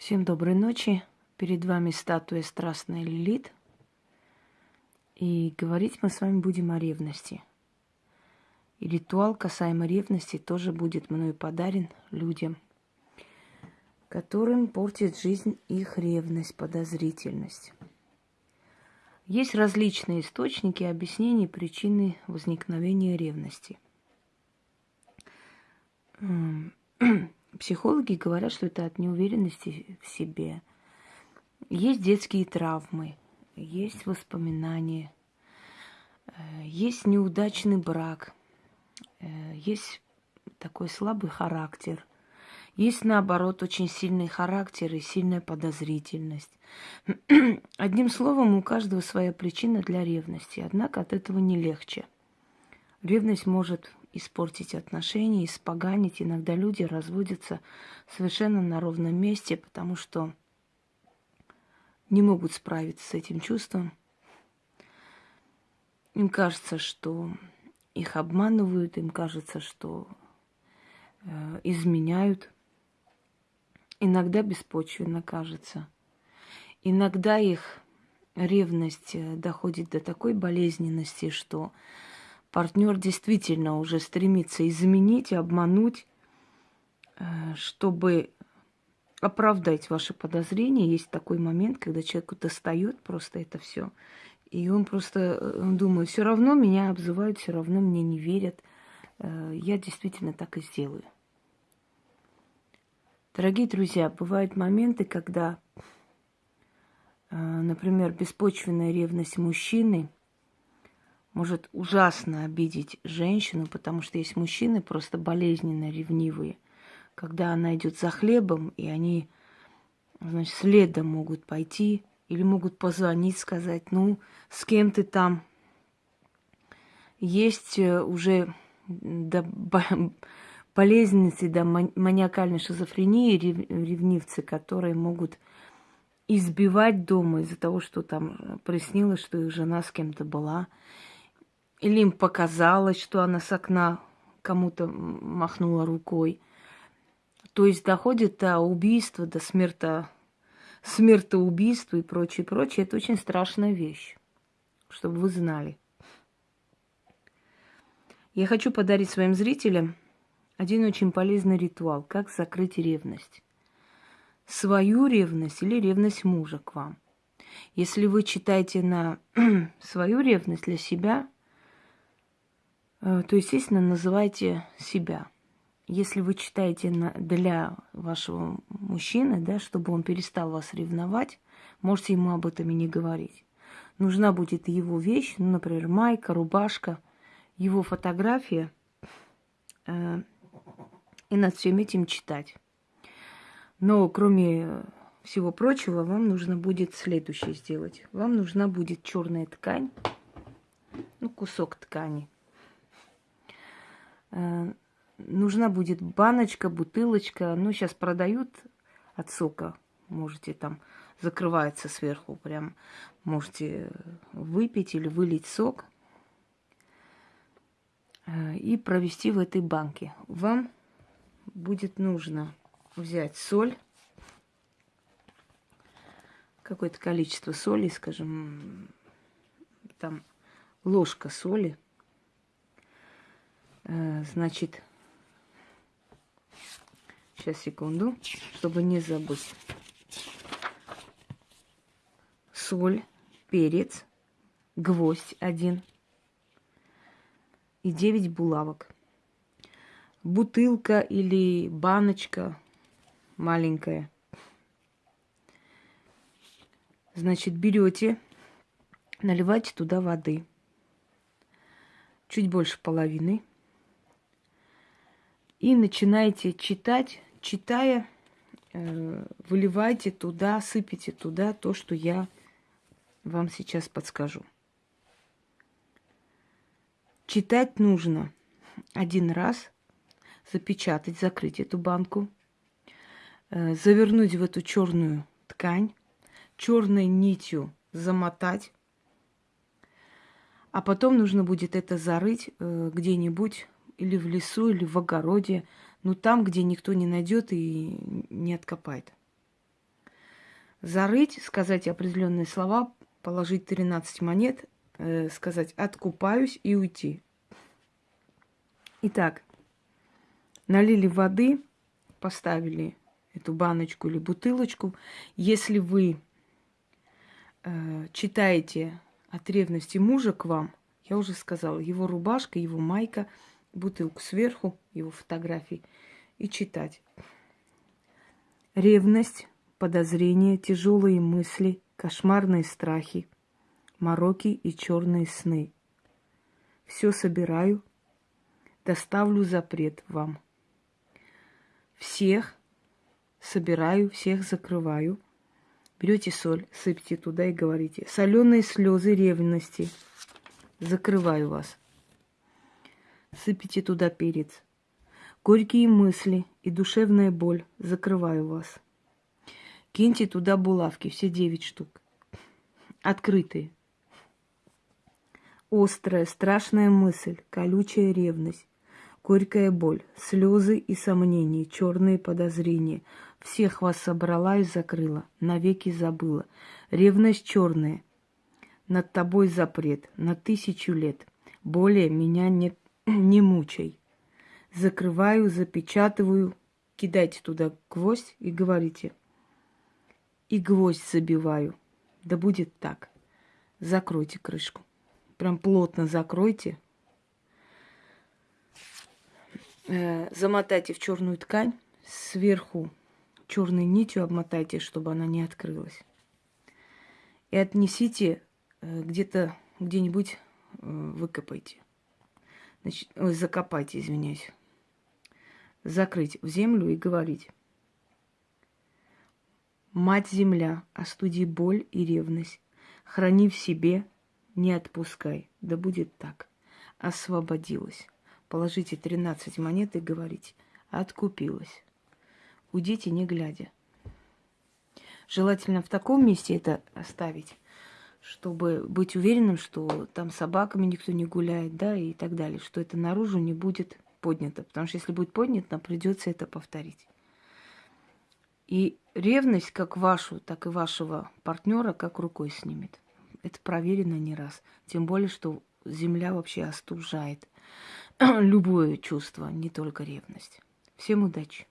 Всем доброй ночи. Перед вами статуя страстная Лилит. И говорить мы с вами будем о ревности. И ритуал касаемо ревности тоже будет мною подарен людям, которым портит жизнь их ревность, подозрительность. Есть различные источники объяснений причины возникновения ревности. Психологи говорят, что это от неуверенности в себе. Есть детские травмы, есть воспоминания, э, есть неудачный брак, э, есть такой слабый характер, есть, наоборот, очень сильный характер и сильная подозрительность. Одним словом, у каждого своя причина для ревности, однако от этого не легче. Ревность может испортить отношения, испоганить. Иногда люди разводятся совершенно на ровном месте, потому что не могут справиться с этим чувством. Им кажется, что их обманывают, им кажется, что э, изменяют. Иногда беспочвенно кажется. Иногда их ревность э, доходит до такой болезненности, что партнер действительно уже стремится изменить, обмануть, э, чтобы оправдать ваши подозрения. Есть такой момент, когда человеку достает просто это все. И он просто э, он думает, все равно меня обзывают, все равно мне не верят. Э, я действительно так и сделаю. Дорогие друзья, бывают моменты, когда, например, беспочвенная ревность мужчины – может ужасно обидеть женщину, потому что есть мужчины просто болезненно ревнивые. Когда она идет за хлебом, и они, значит, следом могут пойти, или могут позвонить, сказать, ну, с кем ты там? Есть э, уже до болезненности, до маниакальной шизофрении ревнивцы, которые могут избивать дома из-за того, что там приснилось, что их жена с кем-то была. Или им показалось, что она с окна кому-то махнула рукой. То есть доходит до убийства, до смерта, смертоубийства и прочее, прочее. Это очень страшная вещь, чтобы вы знали. Я хочу подарить своим зрителям один очень полезный ритуал, как закрыть ревность. Свою ревность или ревность мужа к вам. Если вы читаете на свою ревность для себя – то, естественно, называйте себя. Если вы читаете для вашего мужчины, да, чтобы он перестал вас ревновать, можете ему об этом и не говорить. Нужна будет его вещь, ну, например, майка, рубашка, его фотография, э, и над всем этим читать. Но кроме всего прочего, вам нужно будет следующее сделать. Вам нужна будет черная ткань, ну, кусок ткани – Э, нужна будет баночка, бутылочка. Ну, сейчас продают от сока. Можете там, закрывается сверху прям. Можете выпить или вылить сок э, и провести в этой банке. Вам будет нужно взять соль, какое-то количество соли, скажем, там ложка соли – Э, значит, сейчас, секунду, чтобы не забыть. Соль, перец, гвоздь один и 9 булавок. Бутылка или баночка маленькая. Значит, берете, наливайте туда воды. Чуть больше половины и начинаете читать, читая, э, выливайте туда, сыпите туда то, что я вам сейчас подскажу. Читать нужно один раз, запечатать, закрыть эту банку, э, завернуть в эту черную ткань, черной нитью замотать, а потом нужно будет это зарыть э, где-нибудь или в лесу, или в огороде, ну там, где никто не найдет и не откопает. зарыть, сказать определенные слова, положить 13 монет, э, сказать «откупаюсь» и уйти. Итак, налили воды, поставили эту баночку или бутылочку. Если вы э, читаете от ревности мужа к вам, я уже сказала, его рубашка, его майка, бутылку сверху, его фотографии, и читать. Ревность, подозрения, тяжелые мысли, кошмарные страхи, мороки и черные сны. Все собираю, доставлю запрет вам. Всех собираю, всех закрываю. Берете соль, сыпьте туда и говорите. Соленые слезы ревности. Закрываю вас. Сыпите туда перец. Горькие мысли и душевная боль. Закрываю вас. Киньте туда булавки, все девять штук. Открытые. Острая, страшная мысль, колючая ревность, горькая боль, слезы и сомнения, черные подозрения. Всех вас собрала и закрыла, навеки забыла. Ревность черная, над тобой запрет, на тысячу лет. Более меня не, не мучай. Закрываю, запечатываю, кидайте туда гвоздь и говорите. И гвоздь забиваю. Да будет так. Закройте крышку. Прям плотно закройте. Э, замотайте в черную ткань. Сверху черной нитью обмотайте, чтобы она не открылась. И отнесите э, где-то, где-нибудь э, выкопайте. Значит, ой, закопайте, извиняюсь закрыть в землю и говорить. Мать-Земля, остуди боль и ревность, храни в себе, не отпускай, да будет так. Освободилась. Положите 13 монет и говорите, откупилась. Уйдите, не глядя. Желательно в таком месте это оставить, чтобы быть уверенным, что там собаками никто не гуляет, да, и так далее, что это наружу не будет поднято. Потому что если будет поднято, придется это повторить. И ревность как вашу, так и вашего партнера как рукой снимет. Это проверено не раз. Тем более, что земля вообще остужает любое чувство, не только ревность. Всем удачи!